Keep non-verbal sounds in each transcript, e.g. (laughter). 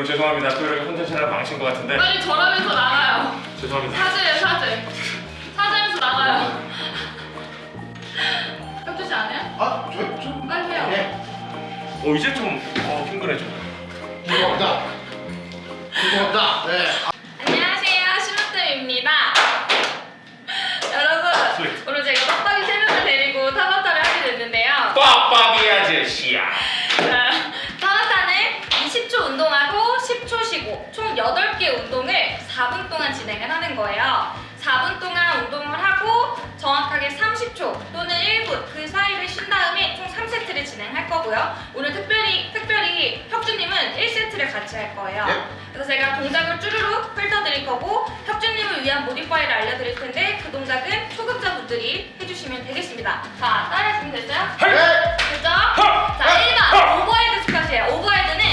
여러분 죄송합니다. 또 이렇게 콘텐츠를 망친 것 같은데 빨리 절하면서 나가요. 죄송합니다. 사죄요 사죄. 사죄하면서 나가요. 혁주 씨안 해요? 아, 저, 저. 빨리 해요. 네. 어 이제 좀 어, 친근해져. 죄송합니다. 죄송합니다. 네. 안녕하세요 시무뜸입니다. 여러분. 오늘 제가 빡빡이 세 명을 데리고 타바타를 하게 됐는데요. 빡빡이 아저씨야. 자, 타바타는 20초 운동하고 10초 총 8개 운동을 4분 동안 진행을 하는 거예요. 4분 동안 운동을 하고 정확하게 30초 또는 1분 그 사이를 쉰 다음에 총 3세트를 진행할 거고요. 오늘 특별히 특별히 혁주님은 1세트를 같이 할 거예요. 네. 그래서 제가 동작을 쭈루룩 훑어드릴 거고 혁주님을 위한 modify를 알려드릴 텐데 그 동작은 초급자분들이 해주시면 되겠습니다. 자, 따라해 주면 됐어요? 네. 됐죠? 자, 1번 overhead squat예요. overhead는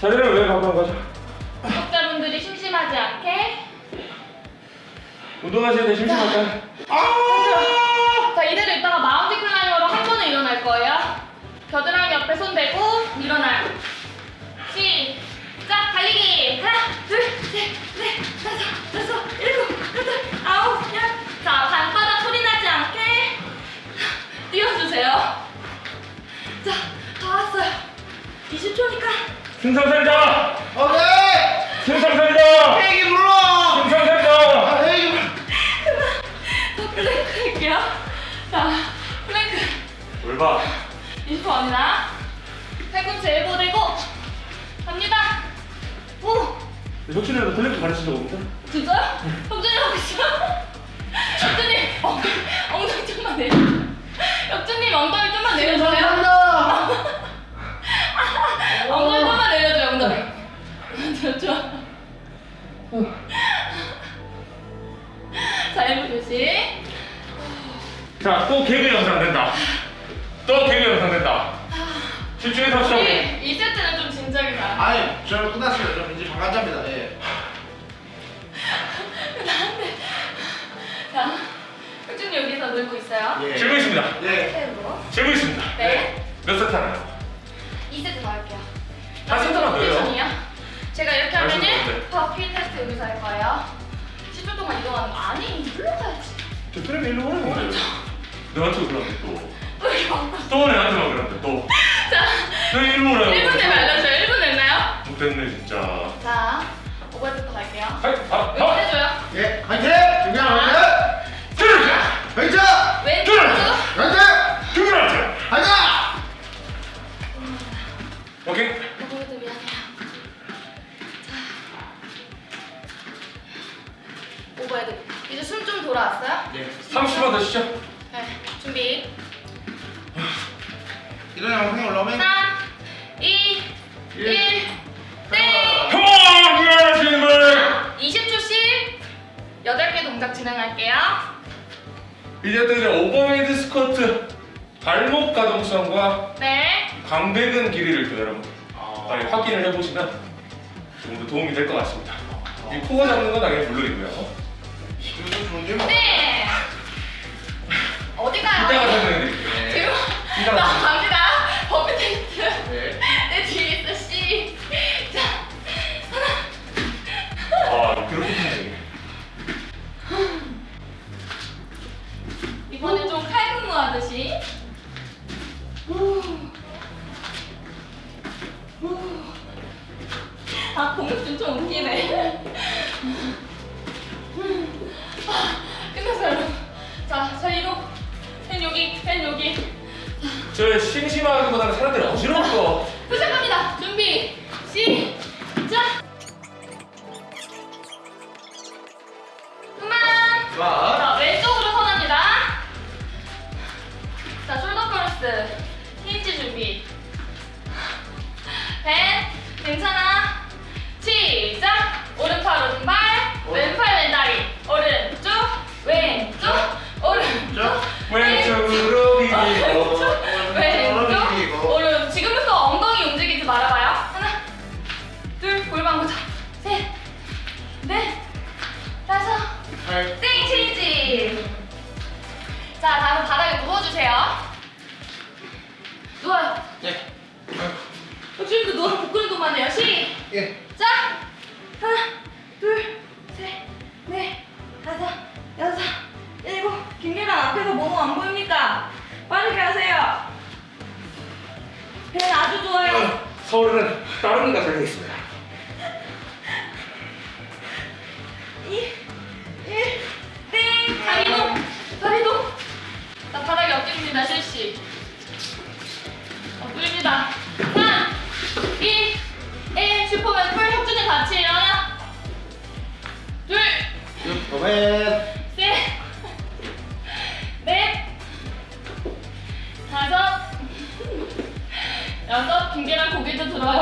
자리를 왜 가져온 거죠? 구독자분들이 심심하지 않게. 운동하실 때 심심할까요? 아. 자, 이대로 있다가 마운트 클라이머로 한 번에 일어날 거예요. 겨드랑이 옆에 손 대고 일어나요. 승상살자! 오케이. 승상살자! 헤이기 불러. 승상살자! 아, 헤이기 불러. 더 플랭크 할게요. 자, 플랭크. 뭘 봐? 20초 갑니다. 팔꿈치 엘보 대고 갑니다. 오, 혁준이라도 플랭크 가르친 적 없는데? 진짜요? 혁준이 하고 있어? 혁준님 엉덩이, 엉덩이 좀만 내려 혁준님 엉덩이 좀만 내려줘요 자, 또 개그 영상 된다. 또 개그 영상 된다. 집중해서. 우리. 이, 이 세트는 좀 진작에 가 아니, 저는 끝났어요. 저 이제 방관자입니다. 예. 자 혁준이 여기서 놀고 있어요 예. 질문 있습니다. 예. 세트로 질문 있습니다. 네 몇 세트 하나요? 2세트 더 할게요 한 세트만 더요. 로테이션이요? 제가 이렇게 말씀 하면은. 바퀴 테스트 여기서 할 거예요 10초 동안 이동하는 거 아니 저 트램이 일로 오는 거예요. 너한테 그러는데 또. 또또 내한테만 그러는데 또. 자 너 일로 오라고. 1분 내면 알려줘요 1분 냈나요? 못됐네 진짜. 자 오버헤드부터 갈게요 하이, 아, 왼쪽 아. 해줘요 예. 화이팅! 중요한 화이팅! 둘, 화이팅! 왼쪽으로 화이팅! 둘, 가자! 오케이. 미안해요 자 overhead 이제 숨 좀 돌아왔어요? 예. 30번 더 시죠. 이런 영상이 올라오면 3 2 1 땡! come on, 미안하신 분. 20초씩 8개 동작 진행할게요. 이제 또 이제 overhead squat 발목 가동성과 네. 광배근 길이를 또 여러분 아. 빨리 확인을 해보시면 좀 더 도움이 될 것 같습니다. 이 코어 잡는 건 당연히 물론이고요. 이거 좋은데 뭐. 네. 어디 이따가 가요? 설명해드릴게요. 지금 이따가 나 갑니다. 버피 테 서울은 따릉이가 달려있습니다. 이, 일, 땡! 다리동! 다리동! 자, 바닥에 엎드립니다, 실시. 엎드립니다. 3, 2, 1, 슈퍼맨 풀 혁준이 같이 일어나. 둘, 도맨. 여섯, 김계란 고개도 들어요.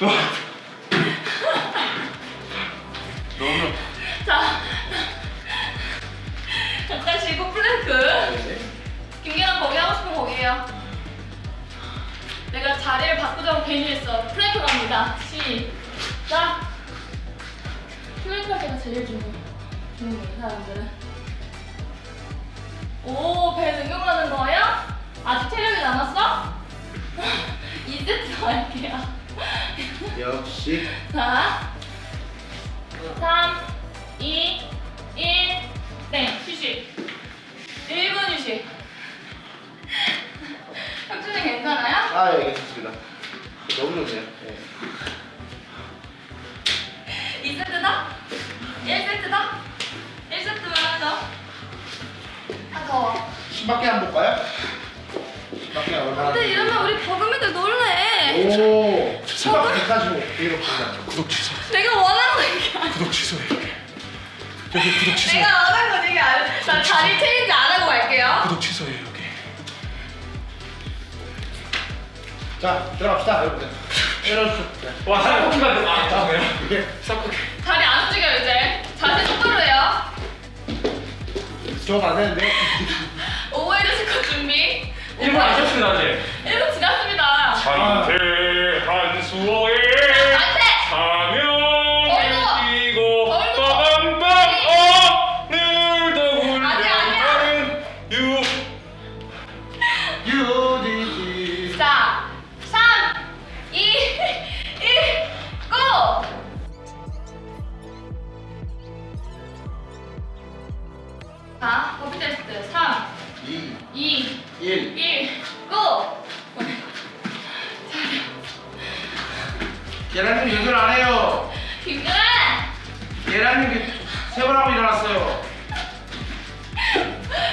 너무 자, 잠깐 쉬고 플랭크. 네. 김계란 거기 하고 싶으면 거기 해요. 내가 자리를 바꾸자고 괜히 했어. 플랭크 갑니다. 시작. 플랭크 할 때가 제일. 중요해, 이 사람들은. 2세트 더 할게요. 역시. 자, 3, 2, 1, 네, 휴식. 1분 휴식. 혁준이 괜찮아요? 아, 예, 괜찮습니다. 너무 좋네요. 예. 2세트다? 1세트다? 1세트만 하죠. 아, 더워. 10밖에 안 볼까요? 10밖에 얼마나? 근데 이러면 우리 버금이들 놀래. 오, 10밖에 145. 이렇게 구독 취소. 내가 원하는 거 얘기 안 해. 구독 취소해. 여기 구독 취소. 내가 원하는 거 얘기 안 해. 나 자리 체인지 안 하고 갈게요. 구독 취소해 여기. 자, 들어갑시다, 여러분들. 네. 와 사람 뽑힌 것 같아. 아 다음에요. 이게 싹둑해. 자리 안 움직여요, 이제. 자세 똑바로 해요. 저안 되는데. 1분 안 쉬었습니다 아직. 1분 지났습니다. 한태 한 수호 계란님 연결 안 해요. 김준아! 계란님 세번 하고 일어났어요.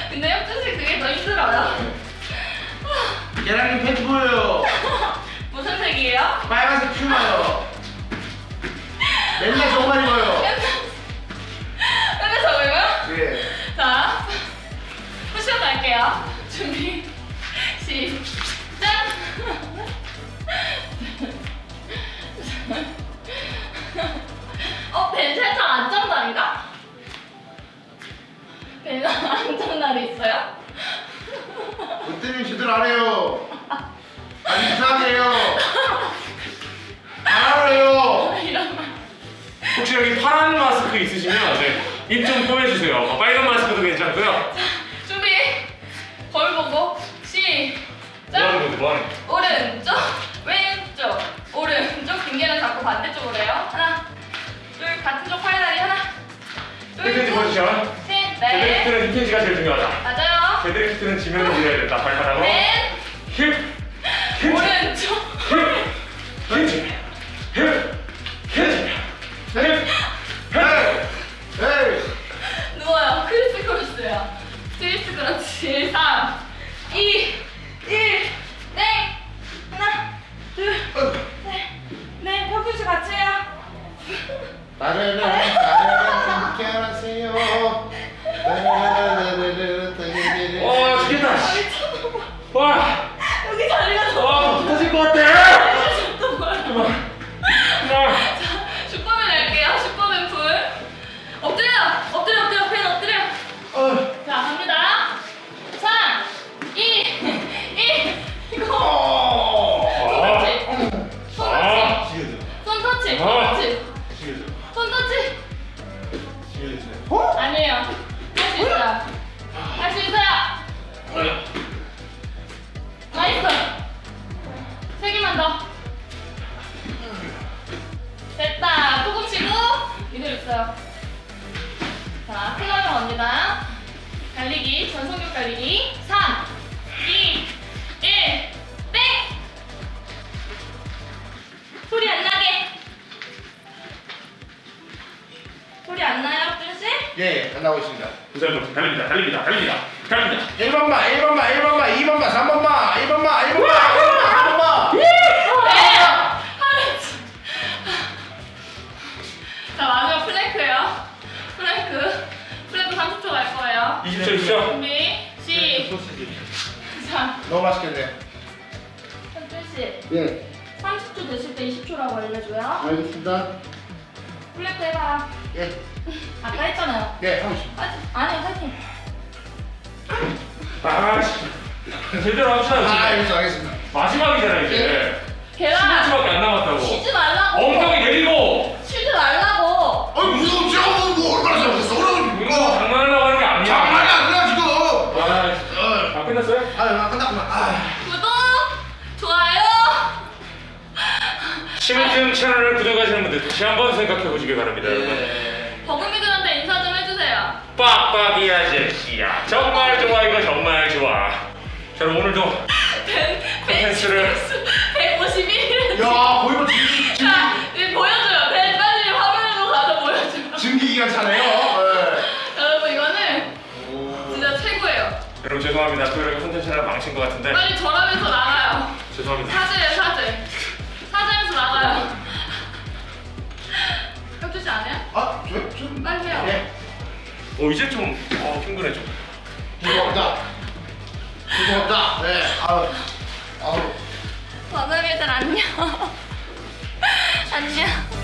근데 혁준씨 그게 더 힘들어요. 계란님 팬티 보여요. (laughs) 무슨 색이에요? 빨간색 퓨마요. 맨날 저거만 입어요. (laughs) 맨날 저거요? 예. 자, 푸시업 할게요. 준비, 거? 오른쪽, 왼쪽, 오른쪽 빈개는 자꾸 반대쪽으로 해요. 하나, 둘, 같은 쪽 팔다리 하나, 둘, 포지션. 셋, 넷. 데드리프트는 hip hinge가 제일 중요하다. 맞아요. 데드리프트는 지면을 밀어야 된다. 발바닥으로. 넷, hip, hip, 나를 나 나오고 있습니다. 부산도 달립니다, 달립니다, 달립니다, 달립니다. 1번만, 1번만, 1번만, 2번만, 3번만, 1번만, 1번만, 1번만, 1번만. 네! 하루치. 자, 마지막 플랭크예요. 플랭크. 플랭크 30초 갈 거예요. 20초 있죠? 준비, 시작. 자, 너무 맛있겠네. 현준 씨. 예, 30초 됐을 때 20초라고 알려줘요. 알겠습니다. 플랭크 해봐. 예, 아까 했잖아요. 예, 하고 있습니다. 아니, 아니, 화이팅. 아, 씨. 제대로 합시다. 아. 알겠습니다, 알겠습니다. 마지막이잖아 이제. 계란. 10초밖에 안 남았다고. 쉬지 말라고. 엉덩이 내리고. 쉬지 말라고. 아니 무슨 지금 뭐 얼마나 잘못했어? 어려운 이거 장난하려고 하는 게 아니야. 장난이 아니라 지금. 아, 다 끝났어요? 아, 끝났구나. 아, 구독, 좋아요. 심은경 채널을 구독하시는 분들 다시 한번 생각해 보시기 바랍니다, 여러분. 네. 버금이들한테 인사 좀 해주세요. 빡빡이 아저씨야. 정말 좋아, 이거 정말 좋아. 자, 그럼 오늘도 벤, 콘텐츠를 151. 야 거의 뭐 증기, 자, 이제 보여줘요. 벤 빨리 화면으로 가서 보여줘요. 증기 기간 차네요. 네. 여러분 이거는 오. 진짜 최고예요. 여러분 죄송합니다. 토요일에 콘텐츠를 망친 것 같은데 빨리 절하면서 어 이제 좀 어, 힘드네 좀. 죄송합니다. 죄송합니다. 네. 아우. 아우. 버금이들 안녕. (laughs) 안녕.